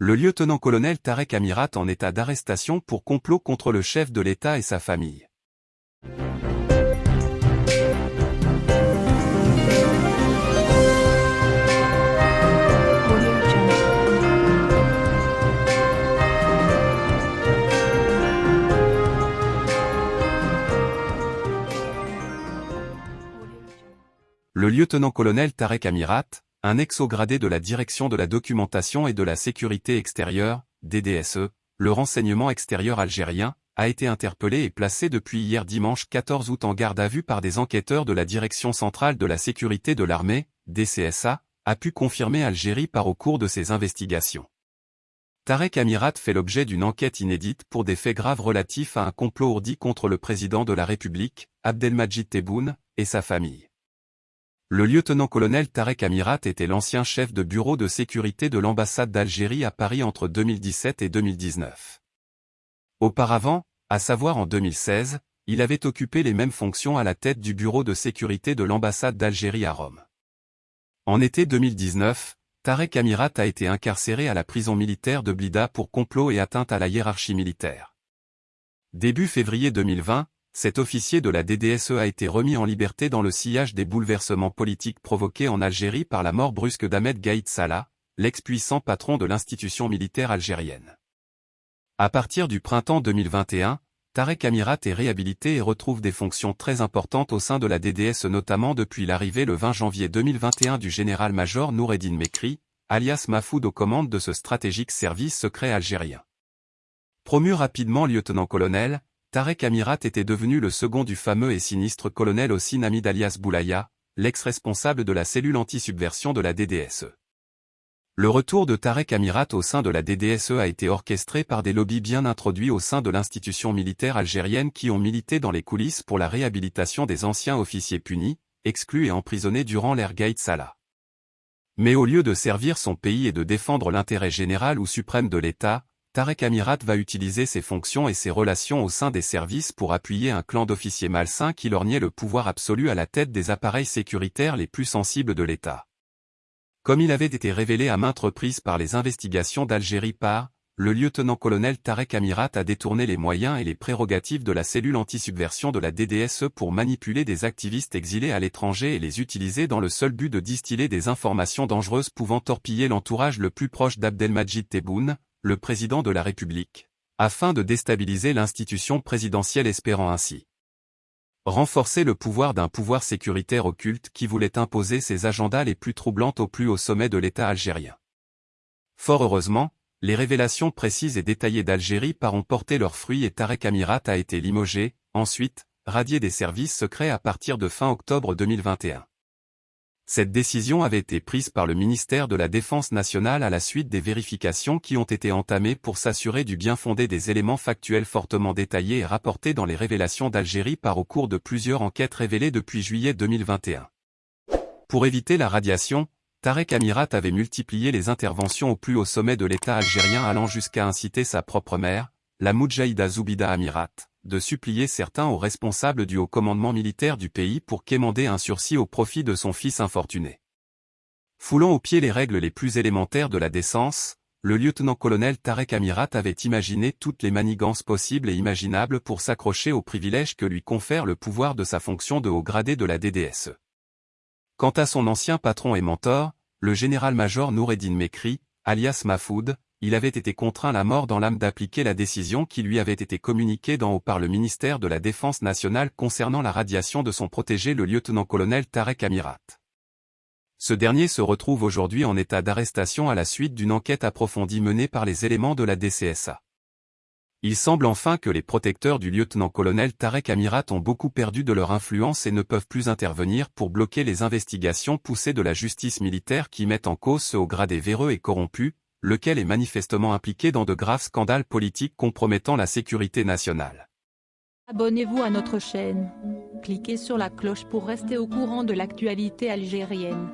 Le lieutenant-colonel Tarek Amirat en état d'arrestation pour complot contre le chef de l'État et sa famille. Le lieutenant-colonel Tarek Amirat, un ex-gradé de la Direction de la documentation et de la sécurité extérieure, DDSE, le renseignement extérieur algérien, a été interpellé et placé depuis hier dimanche 14 août en garde à vue par des enquêteurs de la Direction centrale de la sécurité de l'armée, DCSA, a pu confirmer Algérie par au cours de ses investigations. Tarek Amirat fait l'objet d'une enquête inédite pour des faits graves relatifs à un complot ourdi contre le président de la République, Abdelmajid Tebboune, et sa famille. Le lieutenant-colonel Tarek Amirat était l'ancien chef de bureau de sécurité de l'ambassade d'Algérie à Paris entre 2017 et 2019. Auparavant, à savoir en 2016, il avait occupé les mêmes fonctions à la tête du bureau de sécurité de l'ambassade d'Algérie à Rome. En été 2019, Tarek Amirat a été incarcéré à la prison militaire de Blida pour complot et atteinte à la hiérarchie militaire. Début février 2020, cet officier de la DDSE a été remis en liberté dans le sillage des bouleversements politiques provoqués en Algérie par la mort brusque d'Ahmed Gaïd Salah, l'ex-puissant patron de l'institution militaire algérienne. À partir du printemps 2021, Tarek Amirat est réhabilité et retrouve des fonctions très importantes au sein de la DDSE notamment depuis l'arrivée le 20 janvier 2021 du général-major Noureddin Mekri, alias Mafoud aux commandes de ce stratégique service secret algérien. Promu rapidement lieutenant-colonel, Tarek Amirat était devenu le second du fameux et sinistre colonel Hossein Hamid alias Boulaya, l'ex-responsable de la cellule anti-subversion de la DDSE. Le retour de Tarek Amirat au sein de la DDSE a été orchestré par des lobbies bien introduits au sein de l'institution militaire algérienne qui ont milité dans les coulisses pour la réhabilitation des anciens officiers punis, exclus et emprisonnés durant l'ère Gaïd Salah. Mais au lieu de servir son pays et de défendre l'intérêt général ou suprême de l'État, Tarek Amirat va utiliser ses fonctions et ses relations au sein des services pour appuyer un clan d'officiers malsains qui lorgnait le pouvoir absolu à la tête des appareils sécuritaires les plus sensibles de l'État. Comme il avait été révélé à maintes reprises par les investigations d'Algérie par, le lieutenant-colonel Tarek Amirat a détourné les moyens et les prérogatives de la cellule anti-subversion de la DDSE pour manipuler des activistes exilés à l'étranger et les utiliser dans le seul but de distiller des informations dangereuses pouvant torpiller l'entourage le plus proche d'Abdelmajid Tebboune, le président de la République, afin de déstabiliser l'institution présidentielle espérant ainsi renforcer le pouvoir d'un pouvoir sécuritaire occulte qui voulait imposer ses agendas les plus troublantes au plus haut sommet de l'État algérien. Fort heureusement, les révélations précises et détaillées d'Algérie par ont porté leurs fruits et Tarek Amirat a été limogé, ensuite, radié des services secrets à partir de fin octobre 2021. Cette décision avait été prise par le ministère de la Défense nationale à la suite des vérifications qui ont été entamées pour s'assurer du bien fondé des éléments factuels fortement détaillés et rapportés dans les révélations d'Algérie par au cours de plusieurs enquêtes révélées depuis juillet 2021. Pour éviter la radiation, Tarek Amirat avait multiplié les interventions au plus haut sommet de l'État algérien allant jusqu'à inciter sa propre mère, la Moudjahida Zoubida Amirat, de supplier certains aux responsables du haut commandement militaire du pays pour quémander un sursis au profit de son fils infortuné. Foulant aux pieds les règles les plus élémentaires de la décence, le lieutenant-colonel Tarek Amirat avait imaginé toutes les manigances possibles et imaginables pour s'accrocher aux privilèges que lui confère le pouvoir de sa fonction de haut gradé de la DDSE. Quant à son ancien patron et mentor, le général-major Noureddin Mekri, alias Mafoud, il avait été contraint la mort dans l'âme d'appliquer la décision qui lui avait été communiquée d'en haut par le ministère de la Défense nationale concernant la radiation de son protégé le lieutenant-colonel Tarek Amirat. Ce dernier se retrouve aujourd'hui en état d'arrestation à la suite d'une enquête approfondie menée par les éléments de la DCSA. Il semble enfin que les protecteurs du lieutenant-colonel Tarek Amirat ont beaucoup perdu de leur influence et ne peuvent plus intervenir pour bloquer les investigations poussées de la justice militaire qui mettent en cause ce haut gradé véreux et corrompu, lequel est manifestement impliqué dans de graves scandales politiques compromettant la sécurité nationale. Abonnez-vous à notre chaîne. Cliquez sur la cloche pour rester au courant de l'actualité algérienne.